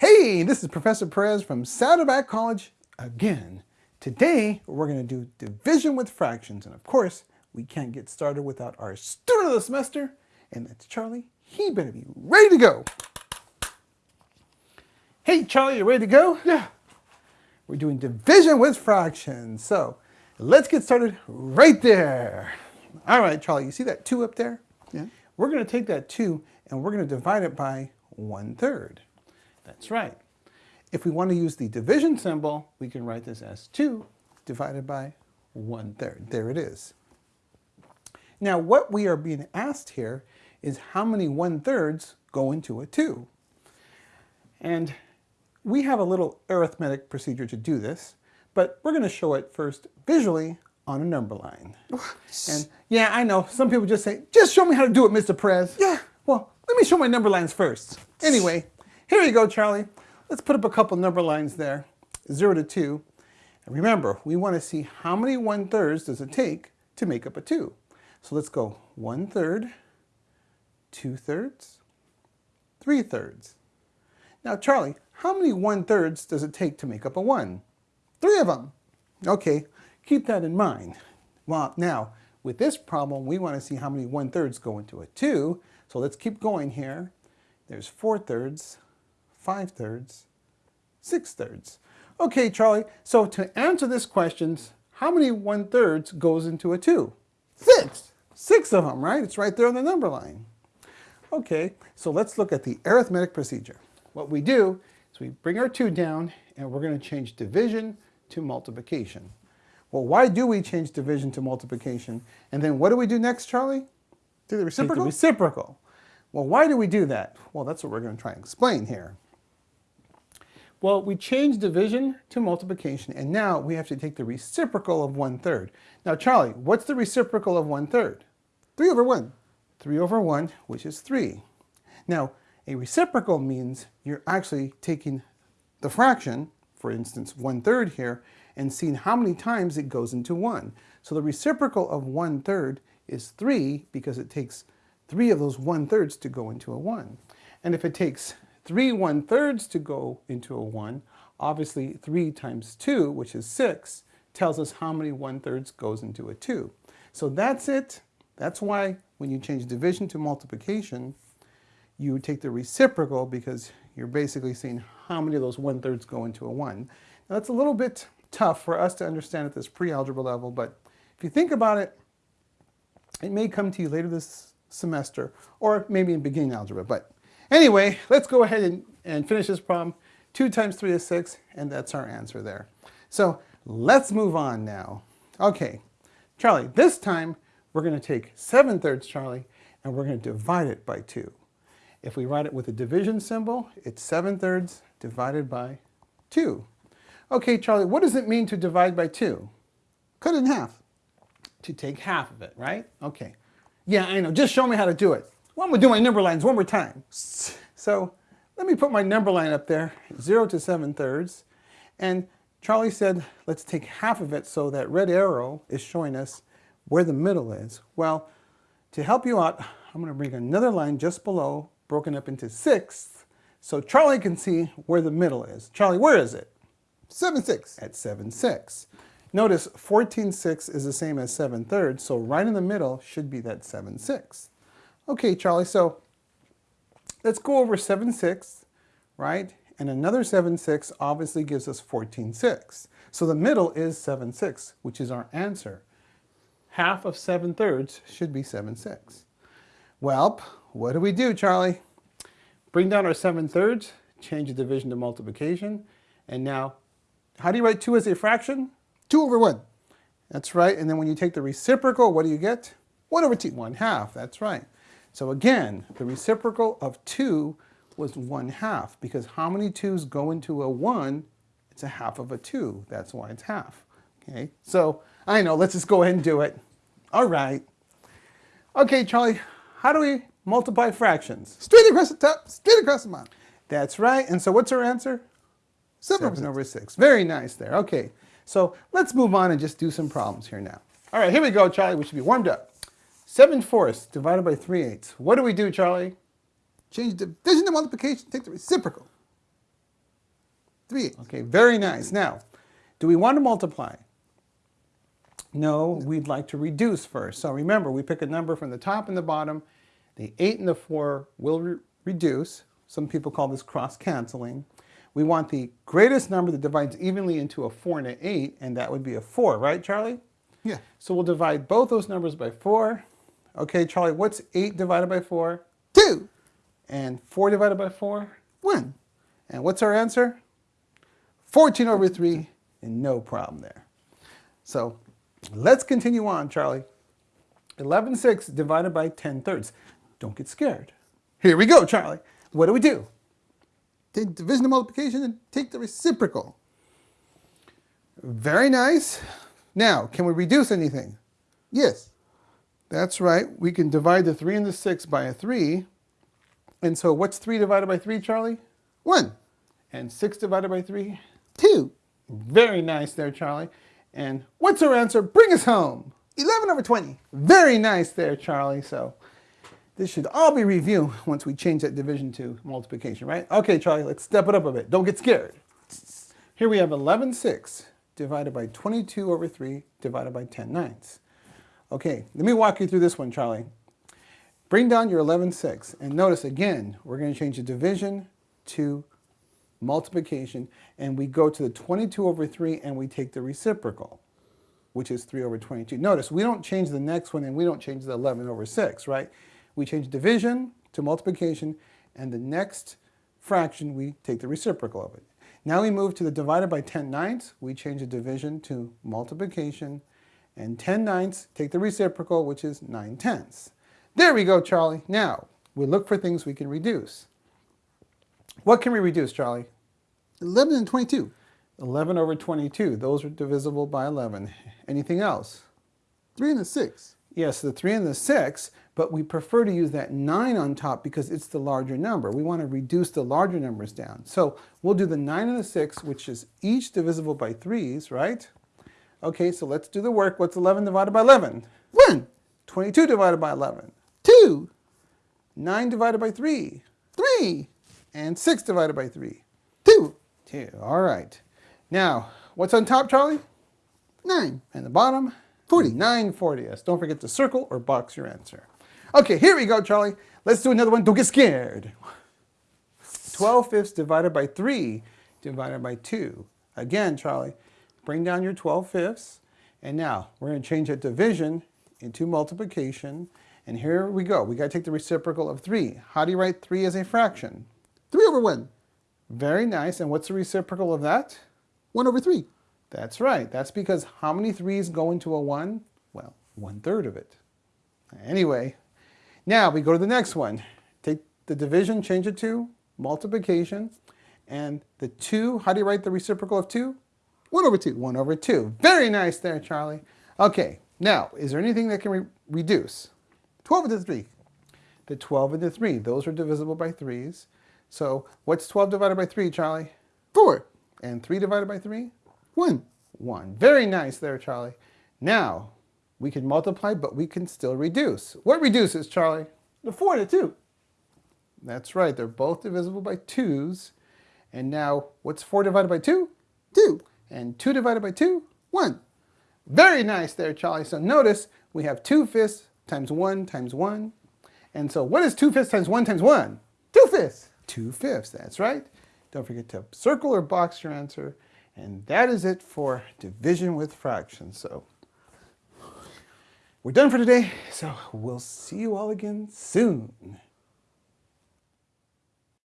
Hey, this is Professor Perez from Saddleback College again. Today, we're going to do division with fractions. And of course, we can't get started without our student of the semester, and that's Charlie. He better be ready to go. Hey, Charlie, you ready to go? Yeah. We're doing division with fractions. So let's get started right there. All right, Charlie, you see that 2 up there? Yeah. We're going to take that 2 and we're going to divide it by 1 third. That's right. If we want to use the division symbol, we can write this as 2 divided by 1 third. There it is. Now what we are being asked here is how many 1 thirds go into a 2. And we have a little arithmetic procedure to do this, but we're going to show it first visually on a number line. and yeah, I know, some people just say, just show me how to do it, Mr. Perez. Yeah. Well, let me show my number lines first. Anyway, here you go, Charlie. Let's put up a couple number lines there, 0 to 2. And remember, we want to see how many 1 thirds does it take to make up a 2. So let's go 1 third, 2 thirds, 3 thirds. Now, Charlie, how many 1 thirds does it take to make up a 1? Three of them. Okay, keep that in mind. Well, now, with this problem, we want to see how many 1 thirds go into a 2. So let's keep going here. There's 4 thirds, 5 thirds, 6 thirds. Okay, Charlie, so to answer this question, how many 1 thirds goes into a 2? Six. Six of them, right? It's right there on the number line. Okay, so let's look at the arithmetic procedure. What we do is we bring our 2 down and we're going to change division to multiplication. Well, why do we change division to multiplication? And then what do we do next, Charlie? Do the reciprocal? Take the reciprocal. Well, why do we do that? Well, that's what we're going to try and explain here. Well, we changed division to multiplication, and now we have to take the reciprocal of one-third. Now, Charlie, what's the reciprocal of one-third? 3 over 1. 3 over 1, which is 3. Now, a reciprocal means you're actually taking the fraction, for instance, one-third here, and seeing how many times it goes into 1. So the reciprocal of one-third is 3 because it takes 3 of those one-thirds to go into a 1. And if it takes three one-thirds to go into a 1, obviously 3 times 2, which is 6, tells us how many one-thirds goes into a 2. So that's it. That's why when you change division to multiplication, you take the reciprocal because you're basically seeing how many of those one-thirds go into a 1. Now that's a little bit tough for us to understand at this pre-algebra level, but if you think about it, it may come to you later this semester or maybe in beginning algebra, but Anyway, let's go ahead and, and finish this problem. 2 times 3 is 6, and that's our answer there. So let's move on now. Okay, Charlie, this time we're going to take 7 thirds, Charlie, and we're going to divide it by 2. If we write it with a division symbol, it's 7 thirds divided by 2. Okay, Charlie, what does it mean to divide by 2? Cut it in half. To take half of it, right? Okay. Yeah, I know. Just show me how to do it. Well, I'm going to do my number lines one more time. So let me put my number line up there, 0 to 7 thirds. And Charlie said, let's take half of it so that red arrow is showing us where the middle is. Well, to help you out, I'm going to bring another line just below, broken up into sixths, so Charlie can see where the middle is. Charlie, where is it? 7 6. At 7 6. Notice 14 6 is the same as 7 thirds, so right in the middle should be that 7 6. Okay, Charlie, so let's go over 7 6, right? And another 7 6 obviously gives us 14 6. So the middle is 7 6, which is our answer. Half of 7 thirds should be 7 6. Well, what do we do, Charlie? Bring down our 7 thirds, change the division to multiplication, and now, how do you write 2 as a fraction? 2 over 1. That's right, and then when you take the reciprocal, what do you get? 1 over 2. 1 half, that's right. So again, the reciprocal of 2 was 1 half, because how many 2's go into a 1? It's a half of a 2. That's why it's half. Okay, so I know, let's just go ahead and do it. All right. Okay, Charlie, how do we multiply fractions? Straight across the top, straight across the bottom. That's right. And so what's our answer? 7, 7 over 6. Very nice there. Okay, so let's move on and just do some problems here now. All right, here we go, Charlie. We should be warmed up. 7 fourths divided by 3 eighths. What do we do, Charlie? Change division to multiplication, take the reciprocal. 3 eighths. Okay, very nice. Now, do we want to multiply? No, we'd like to reduce first. So remember, we pick a number from the top and the bottom. The 8 and the 4 will re reduce. Some people call this cross-canceling. We want the greatest number that divides evenly into a 4 and an 8, and that would be a 4, right, Charlie? Yeah. So we'll divide both those numbers by 4. Okay, Charlie, what's 8 divided by 4? 2. And 4 divided by 4? 1. And what's our answer? 14 over 3, and no problem there. So let's continue on, Charlie. 11 6 divided by 10 thirds. Don't get scared. Here we go, Charlie. What do we do? Take division and multiplication and take the reciprocal. Very nice. Now, can we reduce anything? Yes. That's right. We can divide the 3 and the 6 by a 3. And so what's 3 divided by 3, Charlie? 1. And 6 divided by 3? 2. Very nice there, Charlie. And what's our answer? Bring us home. 11 over 20. Very nice there, Charlie. So this should all be review once we change that division to multiplication, right? Okay, Charlie, let's step it up a bit. Don't get scared. Here we have 11 6 divided by 22 over 3 divided by 10 ninths. Okay, let me walk you through this one, Charlie. Bring down your 11 6 and notice again, we're going to change the division to multiplication and we go to the 22 over 3 and we take the reciprocal which is 3 over 22. Notice, we don't change the next one and we don't change the 11 over 6, right? We change division to multiplication, and the next fraction, we take the reciprocal of it. Now we move to the divided by 10 ninths. We change the division to multiplication, and 10 ninths take the reciprocal, which is 9 tenths. There we go, Charlie. Now, we look for things we can reduce. What can we reduce, Charlie? 11 and 22. 11 over 22. Those are divisible by 11. Anything else? 3 and the 6. Yes, the 3 and the 6, but we prefer to use that 9 on top because it's the larger number. We want to reduce the larger numbers down. So we'll do the 9 and the 6, which is each divisible by 3's, right? Okay, so let's do the work. What's 11 divided by 11? 1. 22 divided by 11. 2. 9 divided by 3. 3. And 6 divided by 3. 2. 2. All right. Now, what's on top, Charlie? 9. And the bottom? 40. 940. Yes, don't forget to circle or box your answer. Okay, here we go, Charlie. Let's do another one. Don't get scared. 12 fifths divided by 3 divided by 2. Again, Charlie, bring down your 12 fifths. And now we're going to change that division into multiplication. And here we go. We got to take the reciprocal of 3. How do you write 3 as a fraction? 3 over 1. Very nice. And what's the reciprocal of that? 1 over 3. That's right. That's because how many 3's go into a 1? Well, one third of it. Anyway, now we go to the next one. Take the division, change it to multiplication. And the 2, how do you write the reciprocal of 2? 1 over 2. 1 over 2. Very nice there, Charlie. Okay, now, is there anything that can re reduce? 12 into 3. The 12 and the 3. Those are divisible by 3's. So what's 12 divided by 3, Charlie? 4. And 3 divided by 3? 1. 1. Very nice there, Charlie. Now, we can multiply, but we can still reduce. What reduces, Charlie? The 4 to 2. That's right. They're both divisible by 2's. And now, what's 4 divided by 2? 2. And 2 divided by 2? 1. Very nice there, Charlie. So notice we have 2 fifths times 1 times 1. And so what is 2 fifths times 1 times 1? 2 fifths. 2 fifths, that's right. Don't forget to circle or box your answer. And that is it for division with fractions. So we're done for today. So we'll see you all again soon.